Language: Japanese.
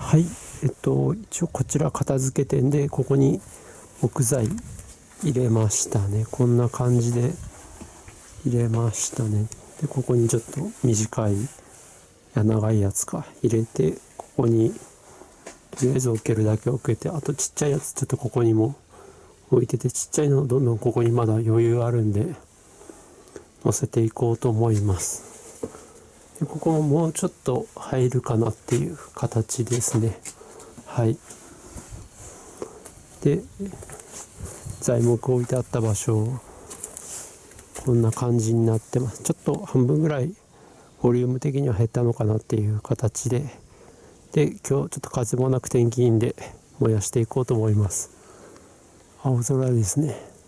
はい。えっと一応こちら片付けてんでここに木材入れましたね。こんな感じで入れましたね。でここにちょっと短いや長いやつか入れてここにとりあえず置けるだけ置けてあとちっちゃいやつちょっとここにも置いててちっちゃいのどんどんここにまだ余裕あるんで乗せていこうと思います。でここももうちょっと入るかなっていう形ですね。はい。で材木置いてあった場所こんな感じになってます。ちょっと半分ぐらいボリューム的には減ったのかなっていう形で。で今日ちょっと風もなく天気いいんで燃やしていこうと思います。青空ですね。